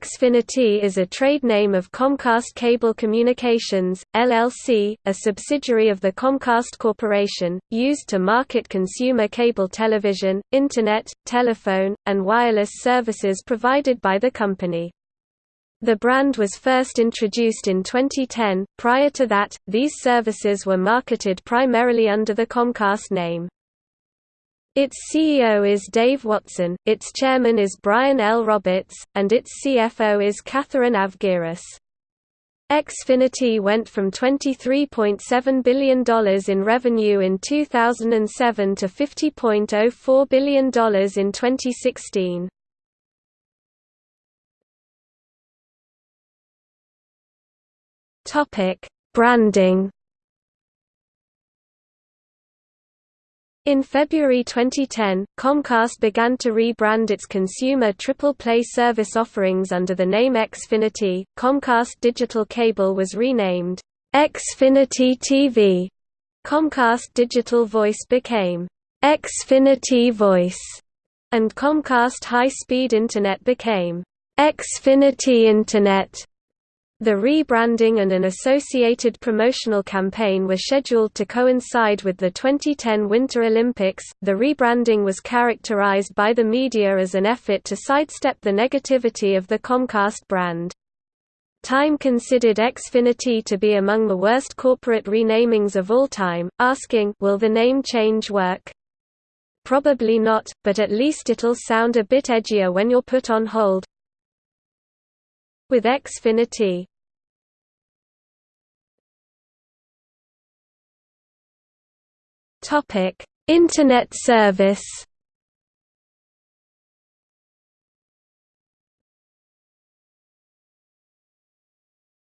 Xfinity is a trade name of Comcast Cable Communications, LLC, a subsidiary of the Comcast Corporation, used to market consumer cable television, Internet, telephone, and wireless services provided by the company. The brand was first introduced in 2010, prior to that, these services were marketed primarily under the Comcast name. Its CEO is Dave Watson, its chairman is Brian L. Roberts, and its CFO is Catherine Avgiris. Xfinity went from $23.7 billion in revenue in 2007 to $50.04 billion in 2016. Branding In February 2010, Comcast began to rebrand its consumer triple play service offerings under the name Xfinity. Comcast Digital Cable was renamed Xfinity TV. Comcast Digital Voice became Xfinity Voice, and Comcast High Speed Internet became Xfinity Internet. The rebranding and an associated promotional campaign were scheduled to coincide with the 2010 Winter Olympics. The rebranding was characterized by the media as an effort to sidestep the negativity of the Comcast brand. Time considered Xfinity to be among the worst corporate renamings of all time, asking, will the name change work? Probably not, but at least it'll sound a bit edgier when you're put on hold. With Xfinity, Internet service.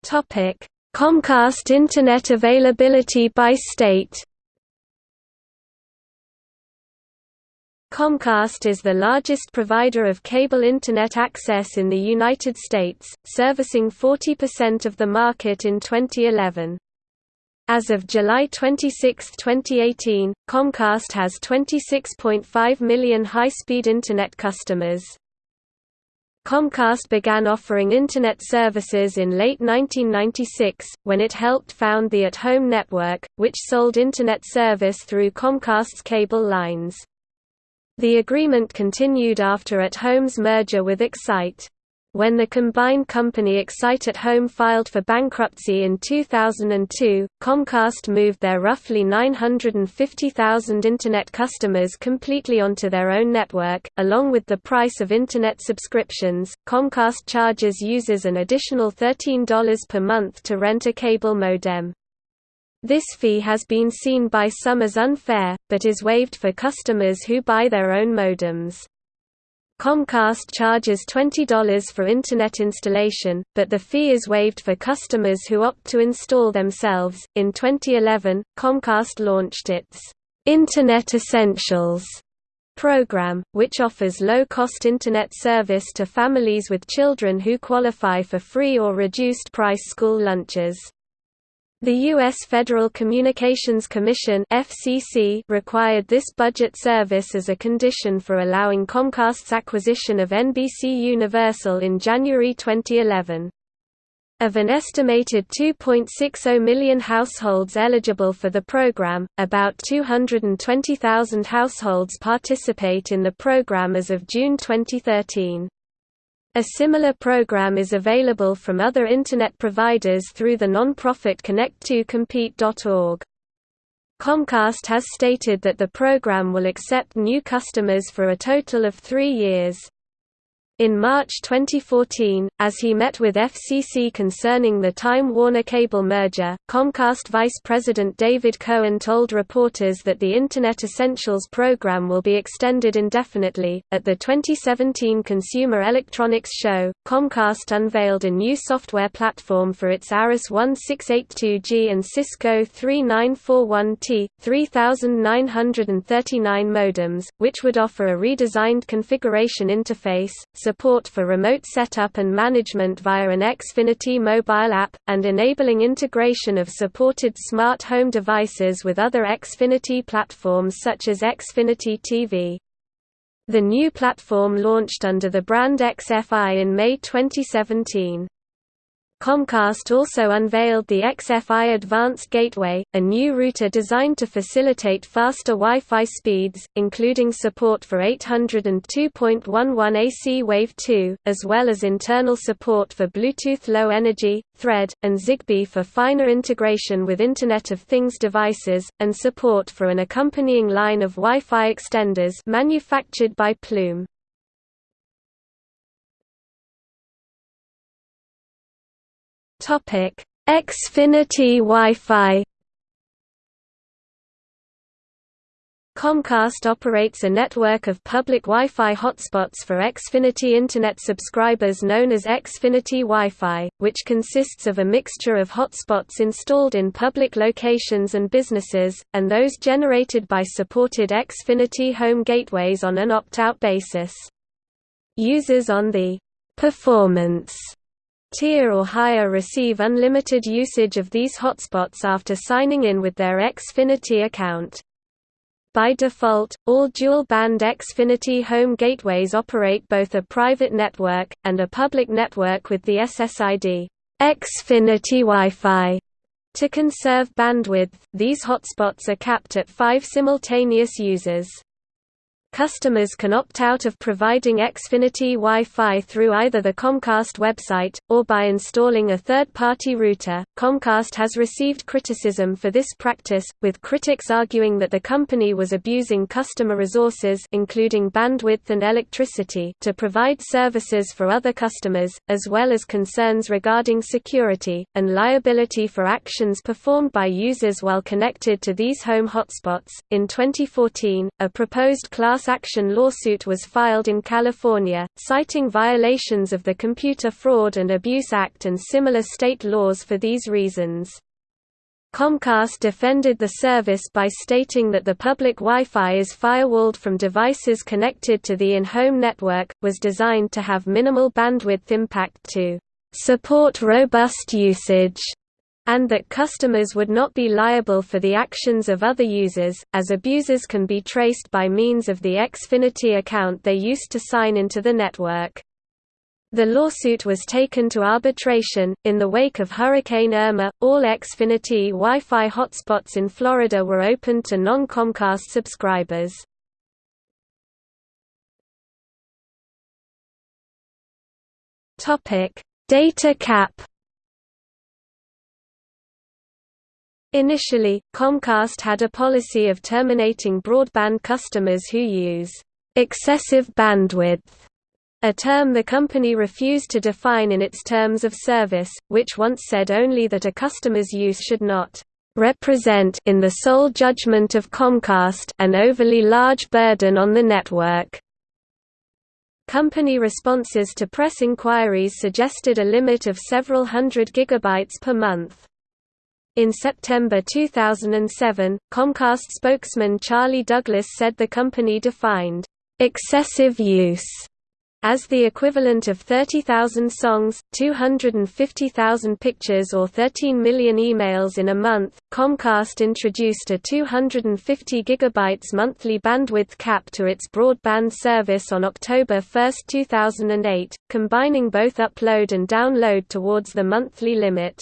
Topic: Comcast Internet availability by state. Comcast is the largest provider of cable Internet access in the United States, servicing 40% of the market in 2011. As of July 26, 2018, Comcast has 26.5 million high-speed Internet customers. Comcast began offering Internet services in late 1996, when it helped found the At Home Network, which sold Internet service through Comcast's cable lines. The agreement continued after At Home's merger with Excite. When the combined company Excite at Home filed for bankruptcy in 2002, Comcast moved their roughly 950,000 Internet customers completely onto their own network. Along with the price of Internet subscriptions, Comcast charges users an additional $13 per month to rent a cable modem. This fee has been seen by some as unfair, but is waived for customers who buy their own modems. Comcast charges $20 for Internet installation, but the fee is waived for customers who opt to install themselves. In 2011, Comcast launched its Internet Essentials program, which offers low-cost Internet service to families with children who qualify for free or reduced-price school lunches. The U.S. Federal Communications Commission FCC required this budget service as a condition for allowing Comcast's acquisition of NBC Universal in January 2011. Of an estimated 2.60 million households eligible for the program, about 220,000 households participate in the program as of June 2013. A similar program is available from other Internet providers through the non-profit Connect2Compete.org. Comcast has stated that the program will accept new customers for a total of three years. In March 2014, as he met with FCC concerning the Time Warner Cable merger, Comcast Vice President David Cohen told reporters that the Internet Essentials program will be extended indefinitely. At the 2017 Consumer Electronics Show, Comcast unveiled a new software platform for its Arris 1682G and Cisco 3941T, 3939 modems, which would offer a redesigned configuration interface, support for remote setup and management via an Xfinity mobile app, and enabling integration of supported smart home devices with other Xfinity platforms such as Xfinity TV. The new platform launched under the brand XFI in May 2017. Comcast also unveiled the XFI Advanced Gateway, a new router designed to facilitate faster Wi-Fi speeds, including support for 802.11 AC Wave 2, as well as internal support for Bluetooth Low Energy, Thread, and Zigbee for finer integration with Internet of Things devices, and support for an accompanying line of Wi-Fi extenders manufactured by Plume. Topic: Xfinity Wi-Fi. Comcast operates a network of public Wi-Fi hotspots for Xfinity Internet subscribers known as Xfinity Wi-Fi, which consists of a mixture of hotspots installed in public locations and businesses, and those generated by supported Xfinity home gateways on an opt-out basis. Users on the «performance» tier or higher receive unlimited usage of these hotspots after signing in with their Xfinity account. By default, all dual-band Xfinity home gateways operate both a private network, and a public network with the SSID Xfinity Wi-Fi. To conserve bandwidth, these hotspots are capped at five simultaneous users. Customers can opt out of providing Xfinity Wi-Fi through either the Comcast website, or by installing a third-party router. Comcast has received criticism for this practice, with critics arguing that the company was abusing customer resources including bandwidth and electricity to provide services for other customers, as well as concerns regarding security, and liability for actions performed by users while connected to these home hotspots. In 2014, a proposed class class action lawsuit was filed in California, citing violations of the Computer Fraud and Abuse Act and similar state laws for these reasons. Comcast defended the service by stating that the public Wi-Fi is firewalled from devices connected to the in-home network, was designed to have minimal bandwidth impact to support robust usage and that customers would not be liable for the actions of other users, as abusers can be traced by means of the Xfinity account they used to sign into the network. The lawsuit was taken to arbitration. In the wake of Hurricane Irma, all Xfinity Wi Fi hotspots in Florida were opened to non Comcast subscribers. Data cap Initially, Comcast had a policy of terminating broadband customers who use excessive bandwidth, a term the company refused to define in its terms of service, which once said only that a customer's use should not represent in the sole judgment of Comcast an overly large burden on the network. Company responses to press inquiries suggested a limit of several hundred gigabytes per month. In September 2007, Comcast spokesman Charlie Douglas said the company defined excessive use as the equivalent of 30,000 songs, 250,000 pictures or 13 million emails in a month. Comcast introduced a 250 gigabytes monthly bandwidth cap to its broadband service on October 1, 2008, combining both upload and download towards the monthly limit.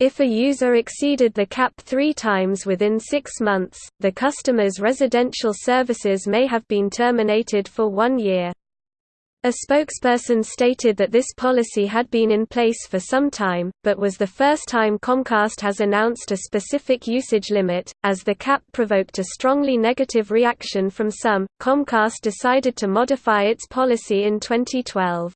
If a user exceeded the cap three times within six months, the customer's residential services may have been terminated for one year. A spokesperson stated that this policy had been in place for some time, but was the first time Comcast has announced a specific usage limit. As the cap provoked a strongly negative reaction from some, Comcast decided to modify its policy in 2012.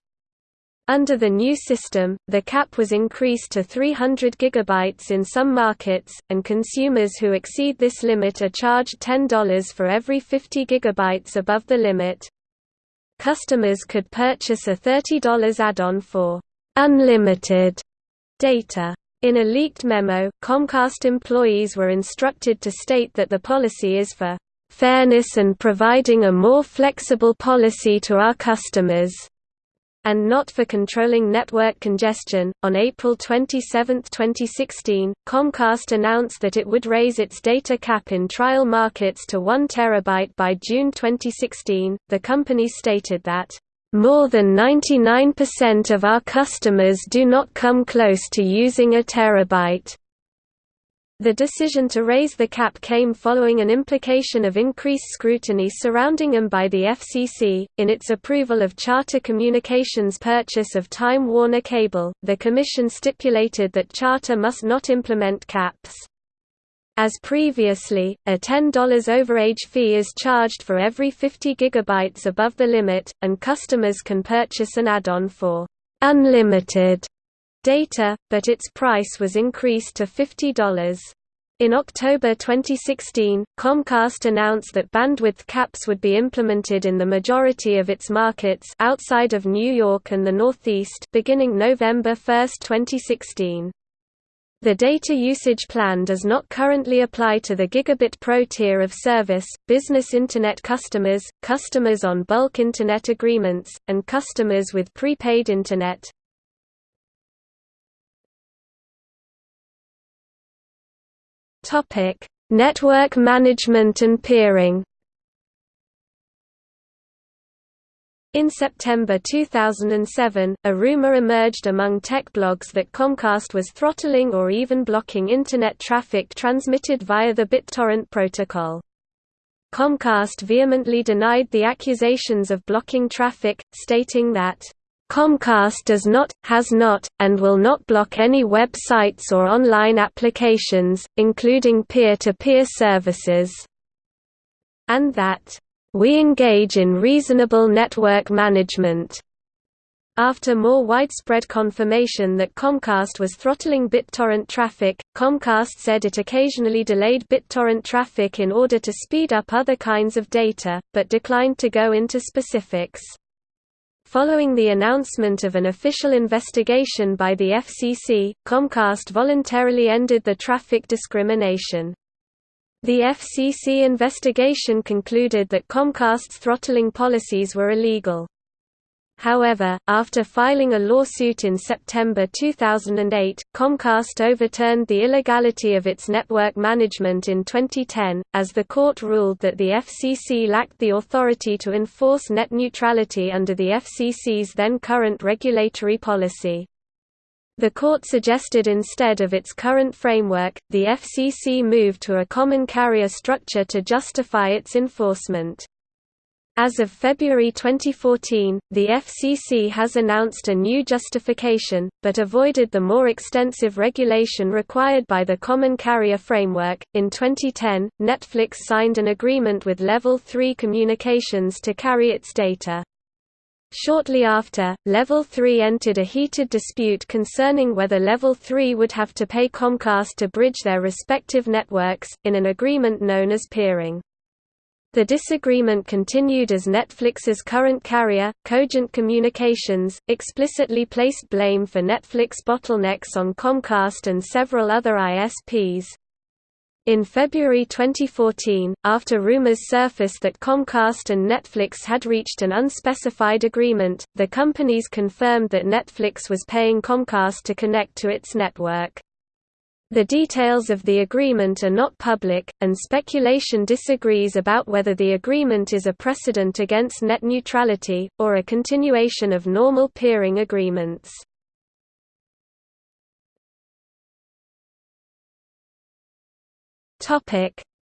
Under the new system, the cap was increased to 300 GB in some markets, and consumers who exceed this limit are charged $10 for every 50 GB above the limit. Customers could purchase a $30 add-on for unlimited data. In a leaked memo, Comcast employees were instructed to state that the policy is for fairness and providing a more flexible policy to our customers. And not for controlling network congestion. On April 27, 2016, Comcast announced that it would raise its data cap in trial markets to 1 terabyte by June 2016. The company stated that more than 99% of our customers do not come close to using a terabyte. The decision to raise the cap came following an implication of increased scrutiny surrounding them by the FCC. In its approval of Charter Communications' purchase of Time Warner Cable, the Commission stipulated that Charter must not implement caps. As previously, a $10 overage fee is charged for every 50 GB above the limit, and customers can purchase an add-on for unlimited data, but its price was increased to $50. In October 2016, Comcast announced that bandwidth caps would be implemented in the majority of its markets outside of New York and the Northeast beginning November 1, 2016. The data usage plan does not currently apply to the Gigabit Pro tier of service, business Internet customers, customers on bulk Internet agreements, and customers with prepaid Internet. Topic: Network management and peering. In September 2007, a rumor emerged among tech blogs that Comcast was throttling or even blocking Internet traffic transmitted via the BitTorrent protocol. Comcast vehemently denied the accusations of blocking traffic, stating that Comcast does not, has not, and will not block any websites or online applications, including peer-to-peer -peer services, and that, "...we engage in reasonable network management." After more widespread confirmation that Comcast was throttling BitTorrent traffic, Comcast said it occasionally delayed BitTorrent traffic in order to speed up other kinds of data, but declined to go into specifics. Following the announcement of an official investigation by the FCC, Comcast voluntarily ended the traffic discrimination. The FCC investigation concluded that Comcast's throttling policies were illegal. However, after filing a lawsuit in September 2008, Comcast overturned the illegality of its network management in 2010, as the court ruled that the FCC lacked the authority to enforce net neutrality under the FCC's then current regulatory policy. The court suggested instead of its current framework, the FCC move to a common carrier structure to justify its enforcement. As of February 2014, the FCC has announced a new justification, but avoided the more extensive regulation required by the Common Carrier Framework. In 2010, Netflix signed an agreement with Level 3 Communications to carry its data. Shortly after, Level 3 entered a heated dispute concerning whether Level 3 would have to pay Comcast to bridge their respective networks, in an agreement known as peering. The disagreement continued as Netflix's current carrier, Cogent Communications, explicitly placed blame for Netflix bottlenecks on Comcast and several other ISPs. In February 2014, after rumors surfaced that Comcast and Netflix had reached an unspecified agreement, the companies confirmed that Netflix was paying Comcast to connect to its network. The details of the agreement are not public, and speculation disagrees about whether the agreement is a precedent against net neutrality, or a continuation of normal peering agreements.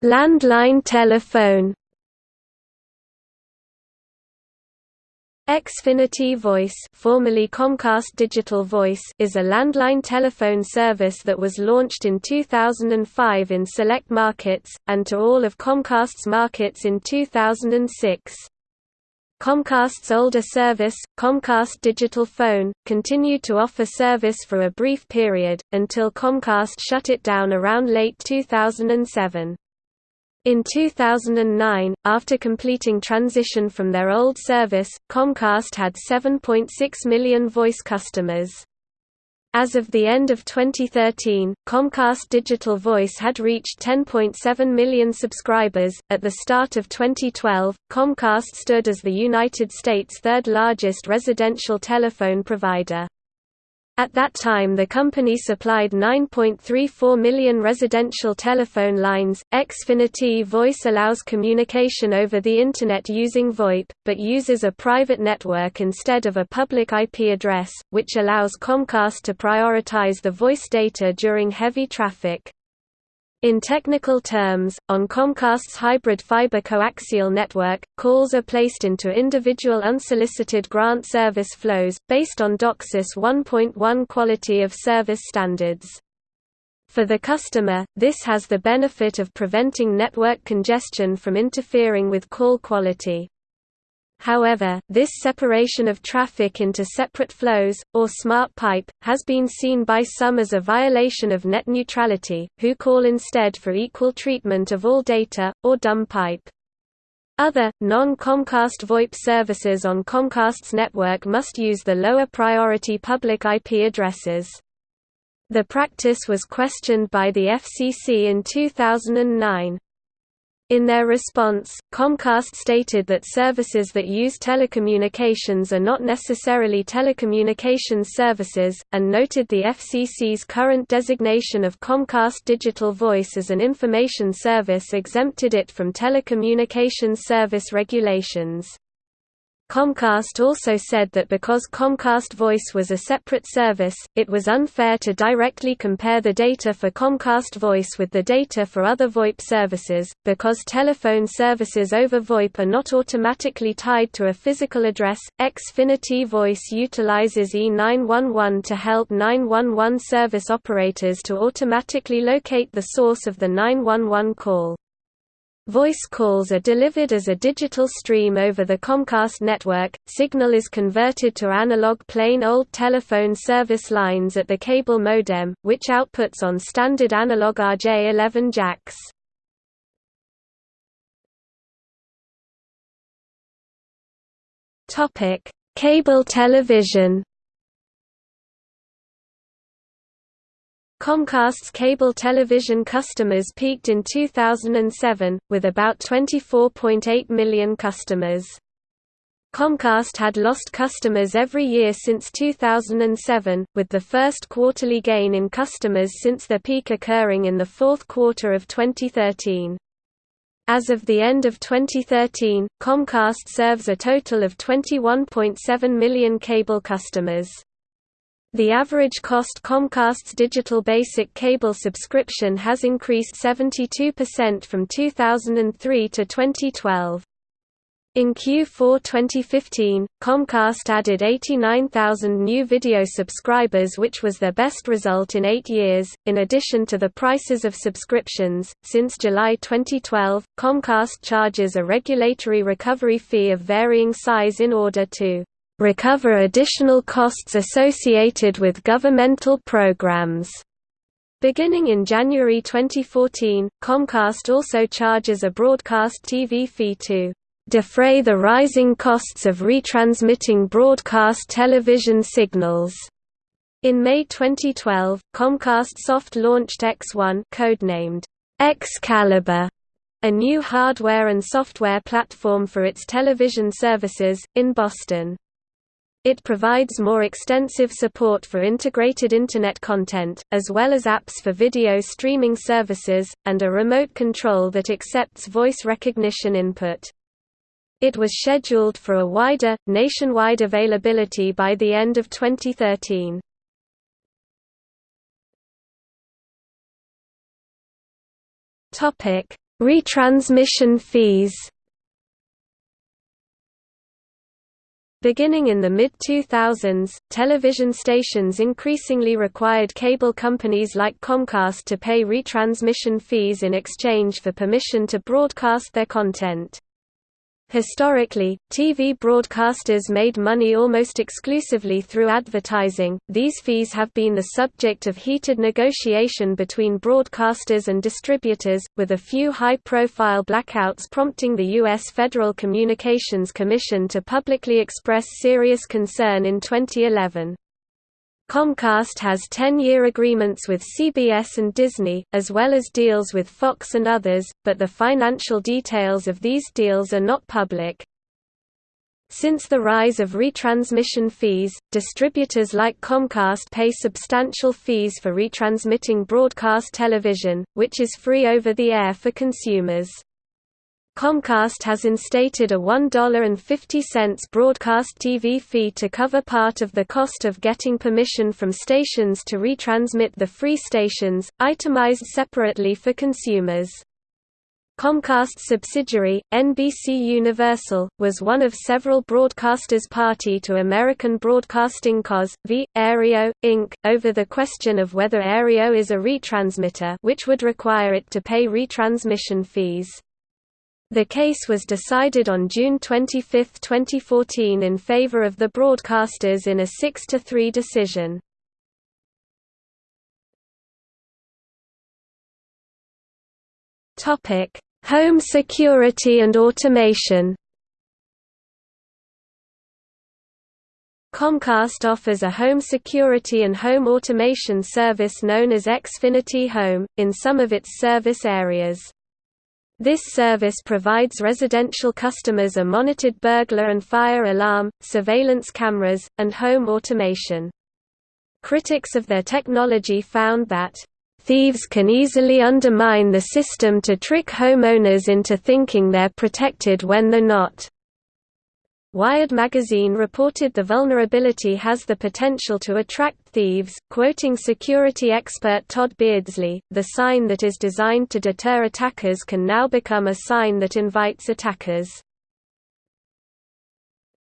Landline telephone Xfinity Voice, formerly Comcast Digital Voice, is a landline telephone service that was launched in 2005 in select markets and to all of Comcast's markets in 2006. Comcast's older service, Comcast Digital Phone, continued to offer service for a brief period, until Comcast shut it down around late 2007. In 2009, after completing transition from their old service, Comcast had 7.6 million voice customers. As of the end of 2013, Comcast Digital Voice had reached 10.7 million subscribers. At the start of 2012, Comcast stood as the United States' third largest residential telephone provider. At that time the company supplied 9.34 million residential telephone lines. Xfinity Voice allows communication over the Internet using VoIP, but uses a private network instead of a public IP address, which allows Comcast to prioritize the voice data during heavy traffic. In technical terms, on Comcast's hybrid fiber coaxial network, calls are placed into individual unsolicited grant service flows, based on DOCSIS 1.1 quality of service standards. For the customer, this has the benefit of preventing network congestion from interfering with call quality. However, this separation of traffic into separate flows, or smart pipe, has been seen by some as a violation of net neutrality, who call instead for equal treatment of all data, or dumb pipe. Other, non-Comcast VoIP services on Comcast's network must use the lower priority public IP addresses. The practice was questioned by the FCC in 2009. In their response, Comcast stated that services that use telecommunications are not necessarily telecommunications services, and noted the FCC's current designation of Comcast Digital Voice as an information service exempted it from telecommunications service regulations. Comcast also said that because Comcast Voice was a separate service, it was unfair to directly compare the data for Comcast Voice with the data for other VoIP services, because telephone services over VoIP are not automatically tied to a physical address. Xfinity Voice utilizes E911 to help 911 service operators to automatically locate the source of the 911 call. Voice calls are delivered as a digital stream over the Comcast network, signal is converted to analog plain old telephone service lines at the cable modem, which outputs on standard analog RJ11 jacks. Cable television Comcast's cable television customers peaked in 2007, with about 24.8 million customers. Comcast had lost customers every year since 2007, with the first quarterly gain in customers since their peak occurring in the fourth quarter of 2013. As of the end of 2013, Comcast serves a total of 21.7 million cable customers. The average cost Comcast's digital basic cable subscription has increased 72% from 2003 to 2012. In Q4 2015, Comcast added 89,000 new video subscribers, which was their best result in eight years. In addition to the prices of subscriptions, since July 2012, Comcast charges a regulatory recovery fee of varying size in order to recover additional costs associated with governmental programs. Beginning in January 2014, Comcast also charges a broadcast TV fee to defray the rising costs of retransmitting broadcast television signals. In May 2012, Comcast soft launched X1 codenamed Excalibur, a new hardware and software platform for its television services, in Boston. It provides more extensive support for integrated Internet content, as well as apps for video streaming services, and a remote control that accepts voice recognition input. It was scheduled for a wider, nationwide availability by the end of 2013. Retransmission fees Beginning in the mid-2000s, television stations increasingly required cable companies like Comcast to pay retransmission fees in exchange for permission to broadcast their content. Historically, TV broadcasters made money almost exclusively through advertising. These fees have been the subject of heated negotiation between broadcasters and distributors, with a few high profile blackouts prompting the U.S. Federal Communications Commission to publicly express serious concern in 2011. Comcast has 10-year agreements with CBS and Disney, as well as deals with Fox and others, but the financial details of these deals are not public. Since the rise of retransmission fees, distributors like Comcast pay substantial fees for retransmitting broadcast television, which is free over the air for consumers. Comcast has instated a $1.50 broadcast TV fee to cover part of the cost of getting permission from stations to retransmit the free stations, itemized separately for consumers. Comcast subsidiary, NBC Universal, was one of several broadcasters party to American Broadcasting Cos. v. Aereo, Inc., over the question of whether Aereo is a retransmitter which would require it to pay retransmission fees. The case was decided on June 25, 2014 in favor of the broadcasters in a 6–3 decision. Home security and automation Comcast offers a home security and home automation service known as Xfinity Home, in some of its service areas. This service provides residential customers a monitored burglar and fire alarm, surveillance cameras, and home automation. Critics of their technology found that, "...thieves can easily undermine the system to trick homeowners into thinking they're protected when they're not." Wired magazine reported the vulnerability has the potential to attract thieves, quoting security expert Tod Beardsley, the sign that is designed to deter attackers can now become a sign that invites attackers.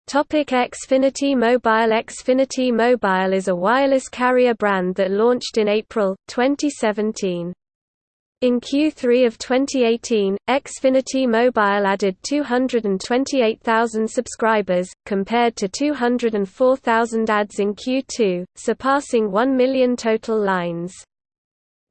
Topic Xfinity Mobile Xfinity Mobile is a wireless carrier brand that launched in April, 2017. In Q3 of 2018, Xfinity Mobile added 228,000 subscribers, compared to 204,000 adds in Q2, surpassing 1 million total lines.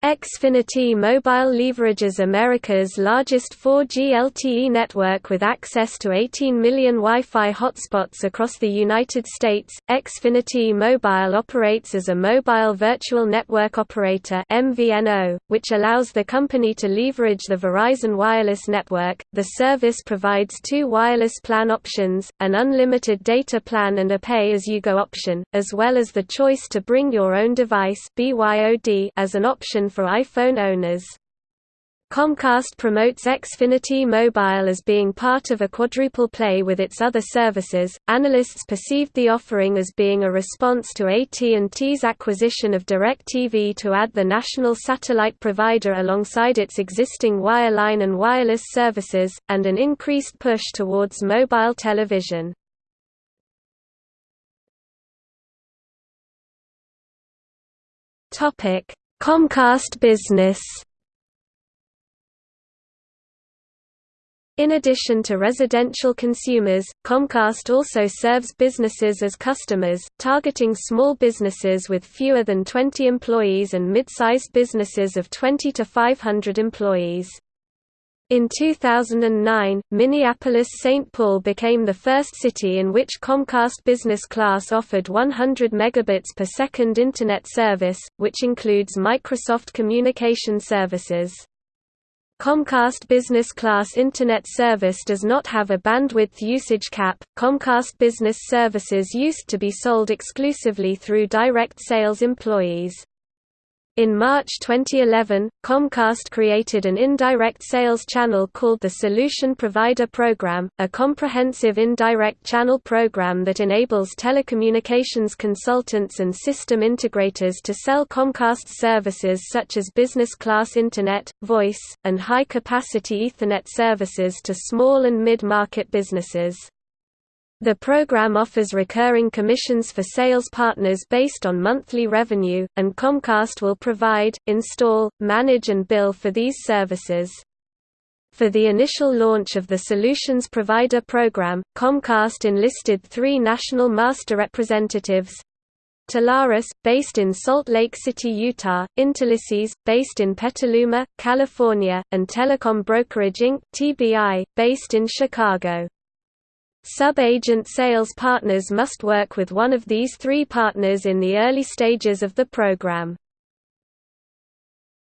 Xfinity Mobile leverages America's largest 4G LTE network with access to 18 million Wi-Fi hotspots across the United States. Xfinity Mobile operates as a mobile virtual network operator (MVNO), which allows the company to leverage the Verizon wireless network. The service provides two wireless plan options, an unlimited data plan and a pay-as-you-go option, as well as the choice to bring your own device (BYOD) as an option for iPhone owners. Comcast promotes Xfinity Mobile as being part of a quadruple play with its other services. Analysts perceived the offering as being a response to AT&T's acquisition of DirecTV to add the national satellite provider alongside its existing wireline and wireless services, and an increased push towards mobile television. Topic: Comcast Business In addition to residential consumers, Comcast also serves businesses as customers, targeting small businesses with fewer than 20 employees and mid-sized businesses of 20 to 500 employees. In 2009, Minneapolis-St. Paul became the first city in which Comcast Business Class offered 100 megabits per second Internet service, which includes Microsoft Communication Services. Comcast Business Class Internet service does not have a bandwidth usage cap. Comcast Business Services used to be sold exclusively through direct sales employees. In March 2011, Comcast created an indirect sales channel called the Solution Provider Program, a comprehensive indirect channel program that enables telecommunications consultants and system integrators to sell Comcast services such as business class Internet, voice, and high-capacity Ethernet services to small and mid-market businesses. The program offers recurring commissions for sales partners based on monthly revenue, and Comcast will provide, install, manage and bill for these services. For the initial launch of the Solutions Provider program, Comcast enlisted three national master representatives, Telarus, based in Salt Lake City, Utah, Intelisys, based in Petaluma, California, and Telecom Brokerage Inc., TBI, based in Chicago. Sub-agent sales partners must work with one of these three partners in the early stages of the program.